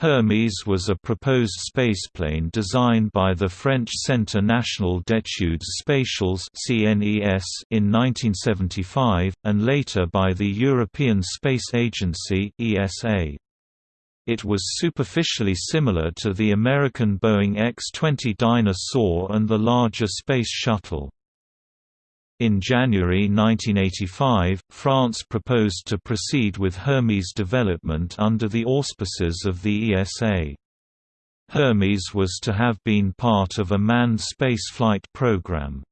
Hermes was a proposed spaceplane designed by the French Centre National d'Études Spatiales in 1975, and later by the European Space Agency ESA. It was superficially similar to the American Boeing X-20 Dyna-Soar and the larger Space Shuttle. In January 1985, France proposed to proceed with Hermes development under the auspices of the ESA. Hermes was to have been part of a manned spaceflight program.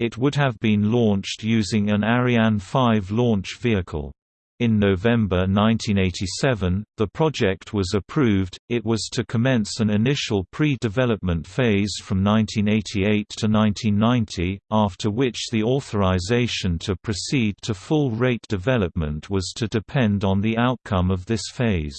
It would have been launched using an Ariane 5 launch vehicle. In November 1987, the project was approved. It was to commence an initial pre-development phase from 1988 to 1990, after which the authorization to proceed to full-rate development was to depend on the outcome of this phase.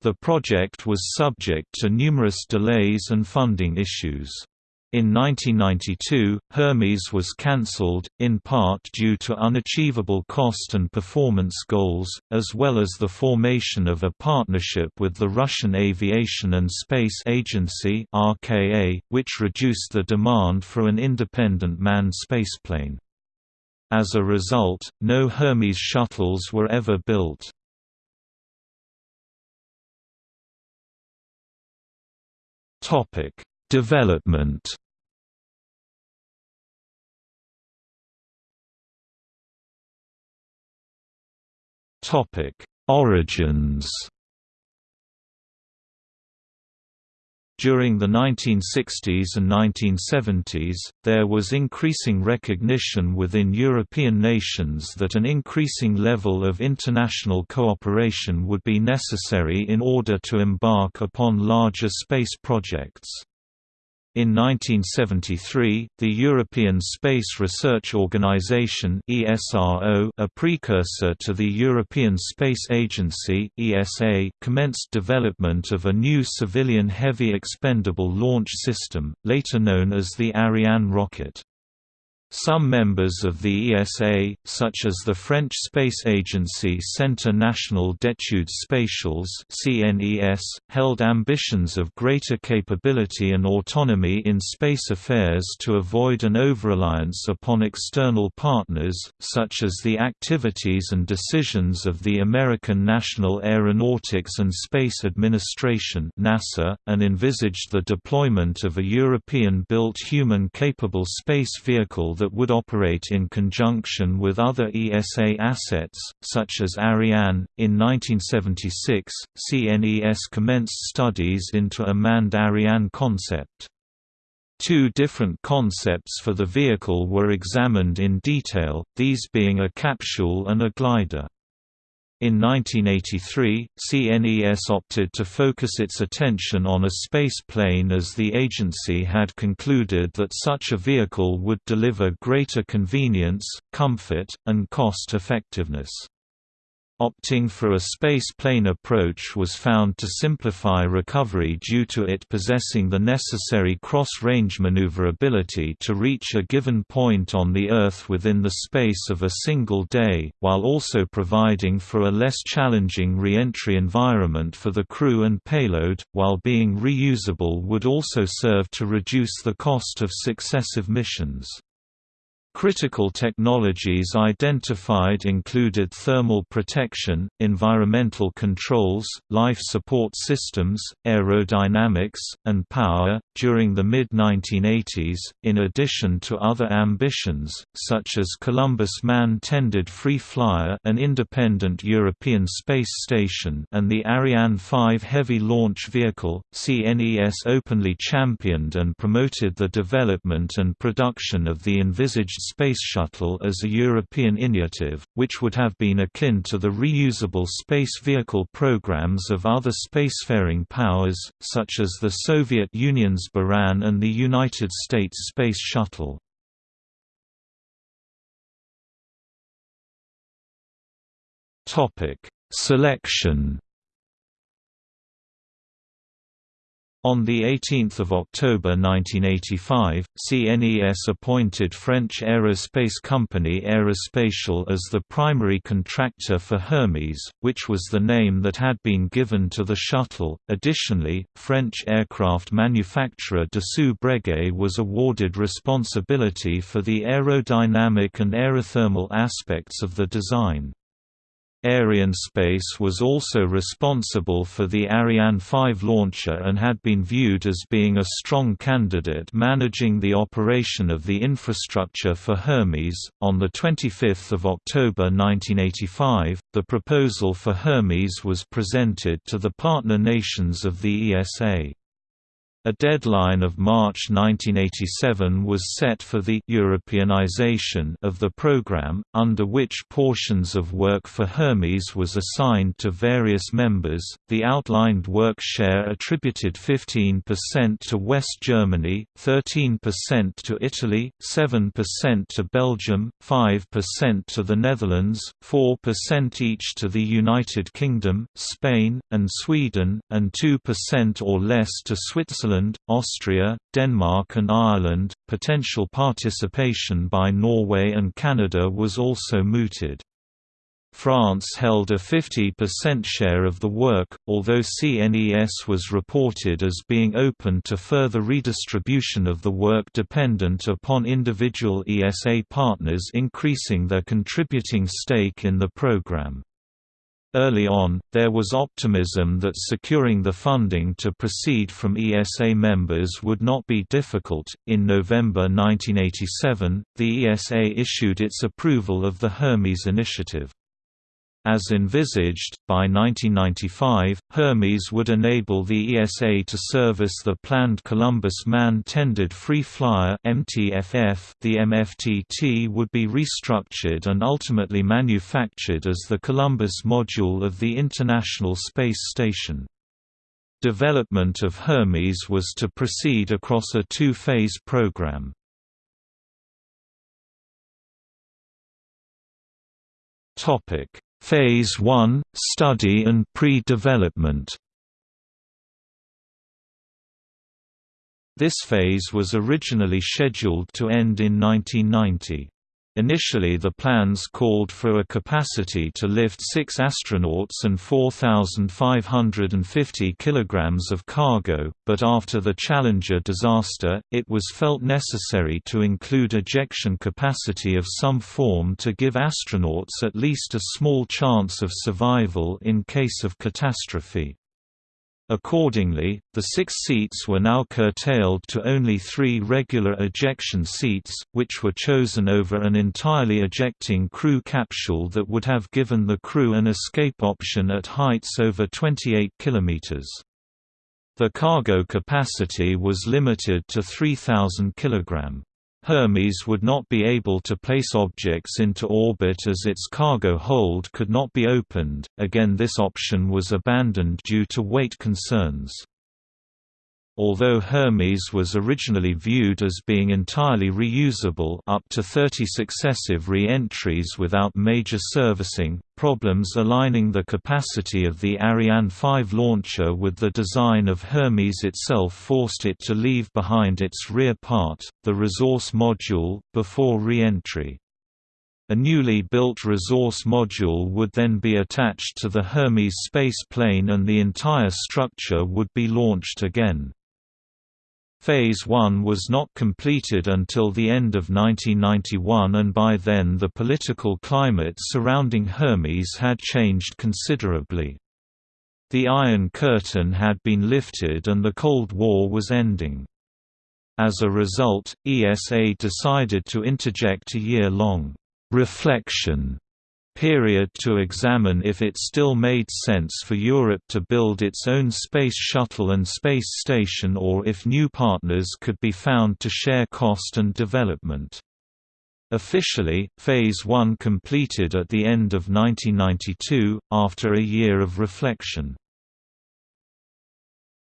The project was subject to numerous delays and funding issues. In 1992, Hermes was cancelled, in part due to unachievable cost and performance goals, as well as the formation of a partnership with the Russian Aviation and Space Agency (RKA), which reduced the demand for an independent manned spaceplane. As a result, no Hermes shuttles were ever built. Topic Development Topic: Origins. During the 1960s and 1970s, there was increasing recognition within European nations that an increasing level of international cooperation would be necessary in order to embark upon larger space projects. In 1973, the European Space Research Organisation (ESRO), a precursor to the European Space Agency (ESA), commenced development of a new civilian heavy expendable launch system, later known as the Ariane rocket. Some members of the ESA, such as the French space agency Centre National d'Études Spatiales (CNES), held ambitions of greater capability and autonomy in space affairs to avoid an over-reliance upon external partners, such as the activities and decisions of the American National Aeronautics and Space Administration (NASA), and envisaged the deployment of a European-built human-capable space vehicle that would operate in conjunction with other ESA assets, such as Ariane. In 1976, CNES commenced studies into a manned Ariane concept. Two different concepts for the vehicle were examined in detail, these being a capsule and a glider. In 1983, CNES opted to focus its attention on a space plane as the agency had concluded that such a vehicle would deliver greater convenience, comfort, and cost-effectiveness. Opting for a space-plane approach was found to simplify recovery due to it possessing the necessary cross-range maneuverability to reach a given point on the Earth within the space of a single day, while also providing for a less challenging re-entry environment for the crew and payload, while being reusable would also serve to reduce the cost of successive missions. Critical technologies identified included thermal protection, environmental controls, life support systems, aerodynamics, and power. During the mid 1980s, in addition to other ambitions, such as Columbus Man Tended Free Flyer, an independent European space station, and the Ariane 5 heavy launch vehicle, CNES openly championed and promoted the development and production of the envisaged Space Shuttle as a European initiative, which would have been akin to the reusable space vehicle programs of other spacefaring powers, such as the Soviet Union's Buran and the United States Space Shuttle. Selection On 18 October 1985, CNES appointed French aerospace company Aerospatiale as the primary contractor for Hermes, which was the name that had been given to the shuttle. Additionally, French aircraft manufacturer Dassault Breguet was awarded responsibility for the aerodynamic and aerothermal aspects of the design. Arianespace was also responsible for the Ariane 5 launcher and had been viewed as being a strong candidate managing the operation of the infrastructure for Hermes. On the 25th of October 1985, the proposal for Hermes was presented to the partner nations of the ESA. A deadline of March 1987 was set for the Europeanization of the program, under which portions of work for Hermes was assigned to various members. The outlined work share attributed 15% to West Germany, 13% to Italy, 7% to Belgium, 5% to the Netherlands, 4% each to the United Kingdom, Spain, and Sweden, and 2% or less to Switzerland Switzerland, Austria, Denmark and Ireland. Potential participation by Norway and Canada was also mooted. France held a 50% share of the work, although CNES was reported as being open to further redistribution of the work dependent upon individual ESA partners increasing their contributing stake in the program. Early on, there was optimism that securing the funding to proceed from ESA members would not be difficult. In November 1987, the ESA issued its approval of the Hermes initiative. As envisaged, by 1995, Hermes would enable the ESA to service the planned Columbus Man-Tended Free Flyer (MTFF). The MFTT would be restructured and ultimately manufactured as the Columbus module of the International Space Station. Development of Hermes was to proceed across a two-phase program. Topic Phase 1 – Study and pre-development This phase was originally scheduled to end in 1990. Initially the plans called for a capacity to lift six astronauts and 4,550 kilograms of cargo, but after the Challenger disaster, it was felt necessary to include ejection capacity of some form to give astronauts at least a small chance of survival in case of catastrophe. Accordingly, the six seats were now curtailed to only three regular ejection seats, which were chosen over an entirely ejecting crew capsule that would have given the crew an escape option at heights over 28 km. The cargo capacity was limited to 3,000 kg. Hermes would not be able to place objects into orbit as its cargo hold could not be opened, again this option was abandoned due to weight concerns. Although Hermes was originally viewed as being entirely reusable up to 30 successive re-entries without major servicing, problems aligning the capacity of the Ariane 5 launcher with the design of Hermes itself forced it to leave behind its rear part, the resource module, before re-entry. A newly built resource module would then be attached to the Hermes space plane and the entire structure would be launched again. Phase 1 was not completed until the end of 1991 and by then the political climate surrounding Hermes had changed considerably. The Iron Curtain had been lifted and the Cold War was ending. As a result, ESA decided to interject a year-long reflection period to examine if it still made sense for Europe to build its own space shuttle and space station or if new partners could be found to share cost and development. Officially, Phase 1 completed at the end of 1992, after a year of reflection.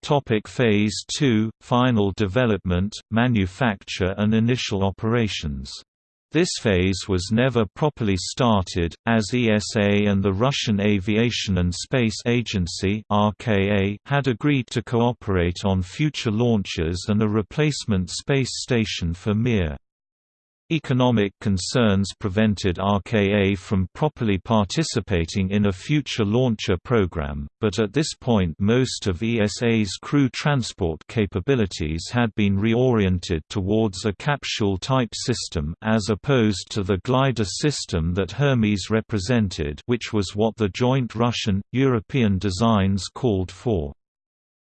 Topic Phase 2 – Final development, manufacture and initial operations This phase was never properly started, as ESA and the Russian Aviation and Space Agency had agreed to cooperate on future launches and a replacement space station for Mir. Economic concerns prevented RKA from properly participating in a future launcher program, but at this point most of ESA's crew transport capabilities had been reoriented towards a capsule-type system as opposed to the glider system that Hermes represented which was what the joint Russian-European designs called for.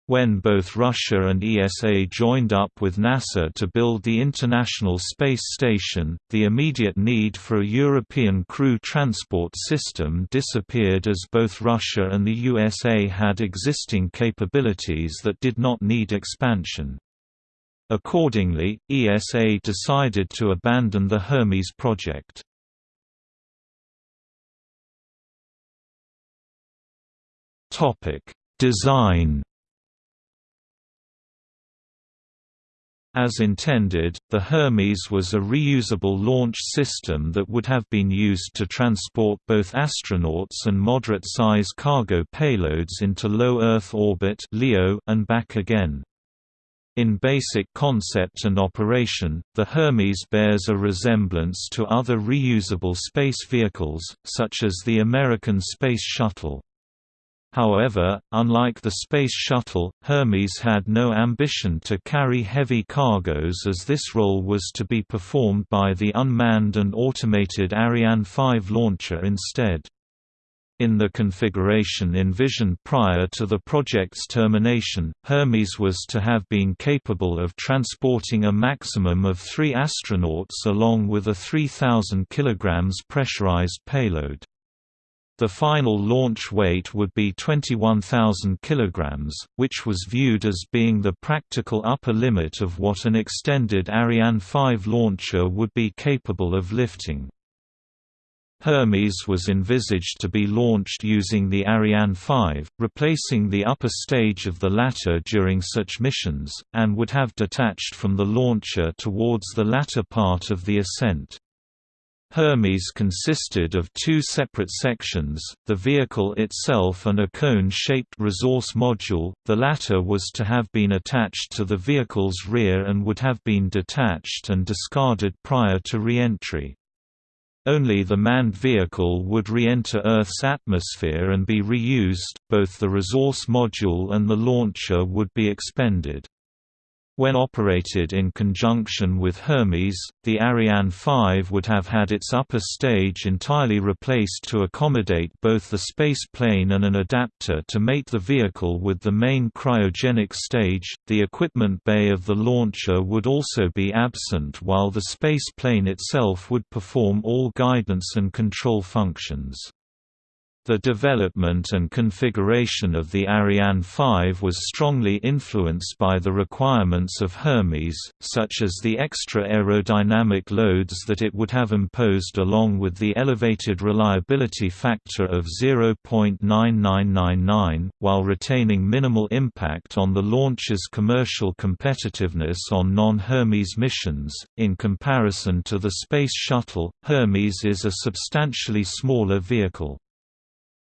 When both Russia and ESA joined up with NASA to build the International Space Station, the immediate need for a European crew transport system disappeared as both Russia and the USA had existing capabilities that did not need expansion. Accordingly, ESA decided to abandon the Hermes project. Design As intended, the Hermes was a reusable launch system that would have been used to transport both astronauts and moderate-size cargo payloads into low Earth orbit and back again. In basic concept and operation, the Hermes bears a resemblance to other reusable space vehicles, such as the American Space Shuttle. However, unlike the Space Shuttle, Hermes had no ambition to carry heavy cargoes as this role was to be performed by the unmanned and automated Ariane 5 launcher instead. In the configuration envisioned prior to the project's termination, Hermes was to have been capable of transporting a maximum of three astronauts along with a 3,000 kg pressurized payload. The final launch weight would be 21,000 kg, which was viewed as being the practical upper limit of what an extended Ariane 5 launcher would be capable of lifting. Hermes was envisaged to be launched using the Ariane 5, replacing the upper stage of the latter during such missions, and would have detached from the launcher towards the latter part of the ascent. Hermes consisted of two separate sections, the vehicle itself and a cone-shaped resource module, the latter was to have been attached to the vehicle's rear and would have been detached and discarded prior to re-entry. Only the manned vehicle would re-enter Earth's atmosphere and be reused, both the resource module and the launcher would be expended. When operated in conjunction with Hermes, the Ariane 5 would have had its upper stage entirely replaced to accommodate both the space plane and an adapter to mate the vehicle with the main cryogenic stage. The equipment bay of the launcher would also be absent while the space plane itself would perform all guidance and control functions. The development and configuration of the Ariane 5 was strongly influenced by the requirements of Hermes, such as the extra aerodynamic loads that it would have imposed along with the elevated reliability factor of 0.9999, while retaining minimal impact on the launch's commercial competitiveness on non-Hermes missions. In comparison to the Space Shuttle, Hermes is a substantially smaller vehicle.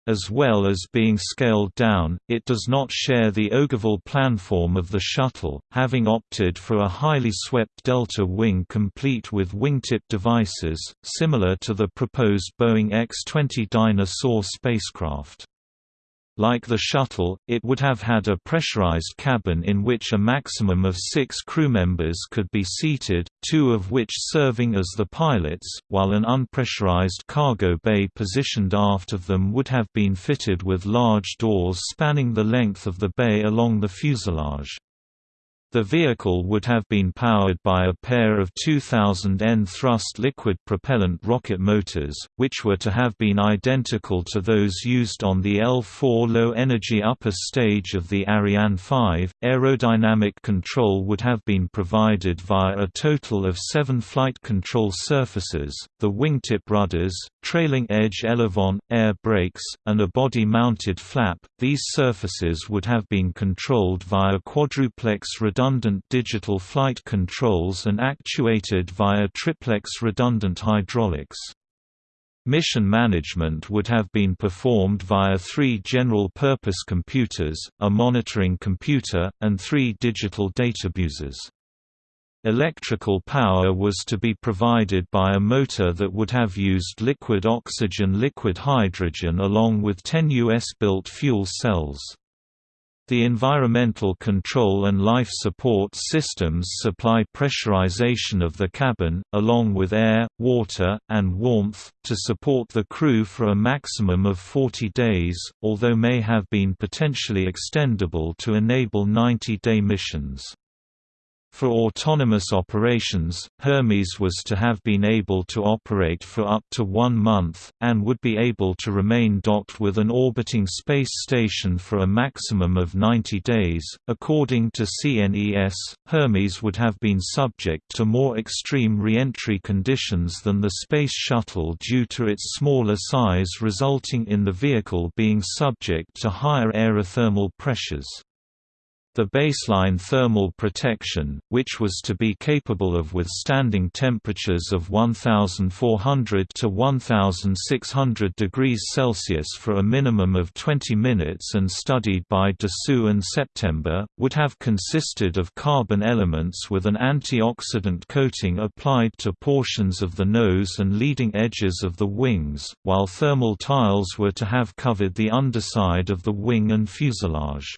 As well as being scaled down, it does not share the ogival planform of the shuttle, having opted for a highly swept delta wing complete with wingtip devices, similar to the proposed Boeing X-20 Dyna-Soar spacecraft. Like the shuttle, it would have had a pressurized cabin in which a maximum of six crew members could be seated, two of which serving as the pilots, while an unpressurized cargo bay positioned aft of them would have been fitted with large doors spanning the length of the bay along the fuselage. The vehicle would have been powered by a pair of 2000 N thrust liquid propellant rocket motors, which were to have been identical to those used on the L4 low-energy upper stage of the Ariane 5. Aerodynamic control would have been provided via a total of seven flight control surfaces, the wingtip rudders, trailing edge elevon, air brakes, and a body-mounted flap. These surfaces would have been controlled via quadruplex reduction redundant digital flight controls and actuated via triplex redundant hydraulics. Mission management would have been performed via three general-purpose computers, a monitoring computer, and three digital databuses. Electrical power was to be provided by a motor that would have used liquid oxygen liquid hydrogen along with 10 US-built fuel cells. The environmental control and life support systems supply pressurization of the cabin, along with air, water, and warmth, to support the crew for a maximum of 40 days, although may have been potentially extendable to enable 90-day missions. For autonomous operations, Hermes was to have been able to operate for up to one month, and would be able to remain docked with an orbiting space station for a maximum of 90 days. According to CNES, Hermes would have been subject to more extreme re-entry conditions than the Space Shuttle due to its smaller size resulting in the vehicle being subject to higher aerothermal pressures. The baseline thermal protection, which was to be capable of withstanding temperatures of 1400 to 1600 degrees Celsius for a minimum of 20 minutes and studied by Dassault and September, would have consisted of carbon elements with an antioxidant coating applied to portions of the nose and leading edges of the wings, while thermal tiles were to have covered the underside of the wing and fuselage.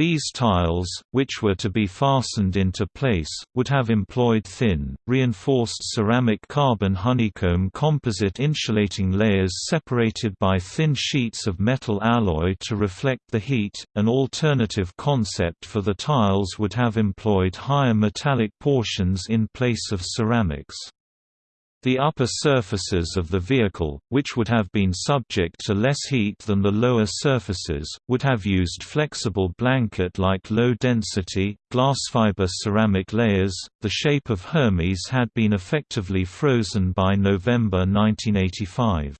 These tiles, which were to be fastened into place, would have employed thin, reinforced ceramic carbon honeycomb composite insulating layers separated by thin sheets of metal alloy to reflect the heat. An alternative concept for the tiles would have employed higher metallic portions in place of ceramics. The upper surfaces of the vehicle, which would have been subject to less heat than the lower surfaces, would have used flexible blanket-like low-density, glass-fiber ceramic layers. The shape of Hermes had been effectively frozen by November 1985.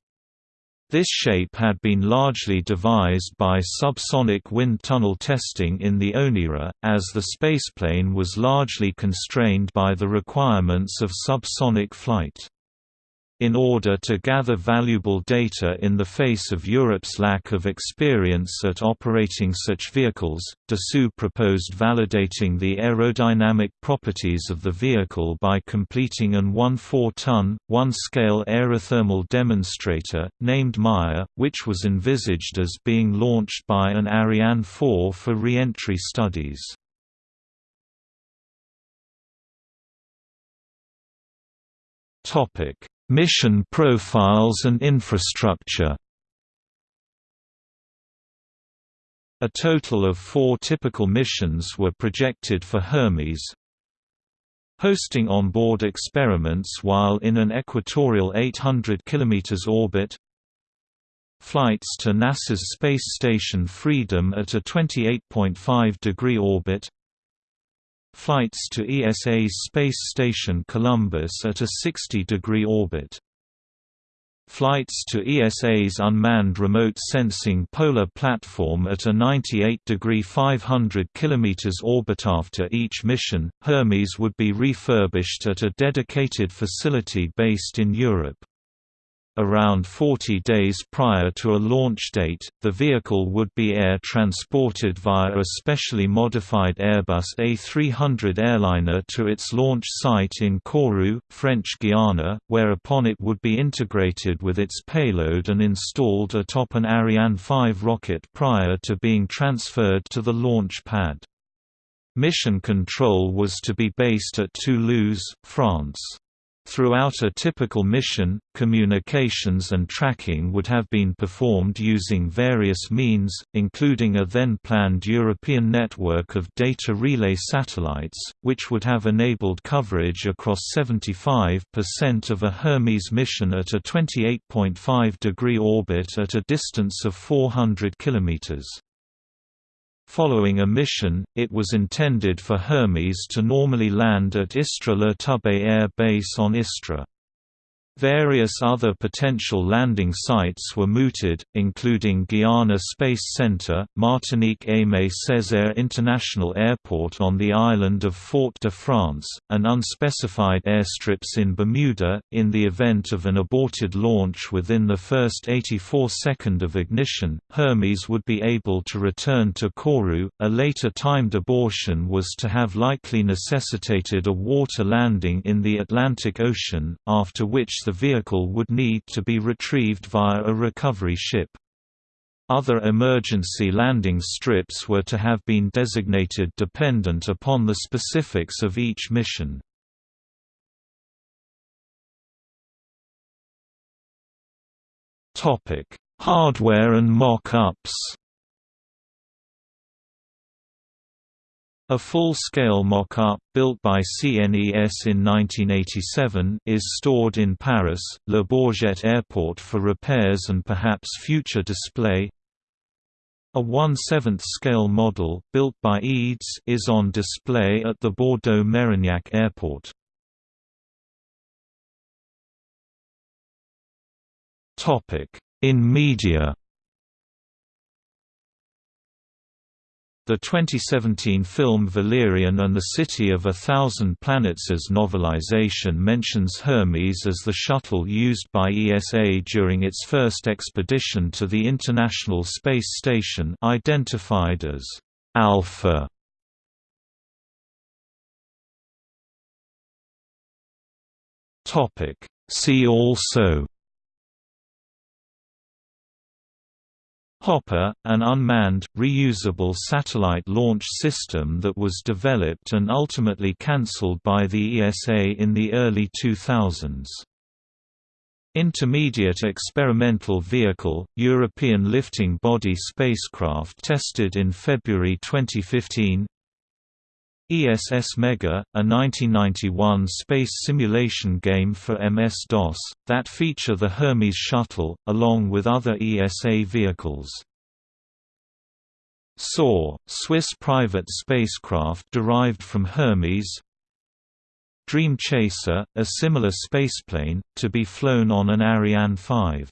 This shape had been largely devised by subsonic wind tunnel testing in the ONERA, as the spaceplane was largely constrained by the requirements of subsonic flight. In order to gather valuable data in the face of Europe's lack of experience at operating such vehicles, Dassault proposed validating the aerodynamic properties of the vehicle by completing an 1-4-ton, one-scale aerothermal demonstrator, named Maia, which was envisaged as being launched by an Ariane 4 for re-entry studies. Topic Mission profiles and infrastructure. A total of four typical missions were projected for Hermes, hosting on-board experiments while in an equatorial 800 km orbit. Flights to NASA's Space Station Freedom at a 28.5 degree orbit Flights to ESA's Space Station Columbus at a 60-degree orbit. Flights to ESA's Unmanned Remote Sensing Polar Platform at a 98-degree 500 km orbit. After each mission, Hermes would be refurbished at a dedicated facility based in Europe. Around 40 days prior to a launch date, the vehicle would be air transported via a specially modified Airbus A300 airliner to its launch site in Kourou, French Guiana, whereupon it would be integrated with its payload and installed atop an Ariane 5 rocket prior to being transferred to the launch pad. Mission control was to be based at Toulouse, France. Throughout a typical mission, communications and tracking would have been performed using various means, including a then-planned European network of data relay satellites, which would have enabled coverage across 75% of a Hermes mission at a 28.5 degree orbit at a distance of 400 kilometers. Following a mission, it was intended for Hermes to normally land at Istres Le Tubé Air Base on Istres. Various other potential landing sites were mooted, including Guiana Space Center, Martinique Aimé Césaire International Airport on the island of Fort-de-France, and unspecified airstrips in Bermuda. In the event of an aborted launch within the first 84 second of ignition, Hermes would be able to return to Kourou. A later timed abortion was to have likely necessitated a water landing in the Atlantic Ocean, after which the the vehicle would need to be retrieved via a recovery ship. Other emergency landing strips were to have been designated dependent upon the specifics of each mission. Hardware and mock-ups A full-scale mock-up, built by CNES in 1987, is stored in Paris, Le Bourget Airport for repairs and perhaps future display. A 1/7 scale model, built by EADS, is on display at the Bordeaux-Mérignac Airport. In media The 2017 film Valerian and the City of a Thousand Planets' novelization mentions Hermes as the shuttle used by ESA during its first expedition to the International Space Station identified as Alpha. See also Hopper, an unmanned, reusable satellite launch system that was developed and ultimately cancelled by the ESA in the early 2000s. Intermediate Experimental Vehicle, European Lifting Body spacecraft tested in February 2015 ESS Mega, a 1991 space simulation game for MS-DOS, that feature the Hermes shuttle, along with other ESA vehicles. SOAR, Swiss private spacecraft derived from Hermes Dream Chaser, a similar spaceplane, to be flown on an Ariane 5.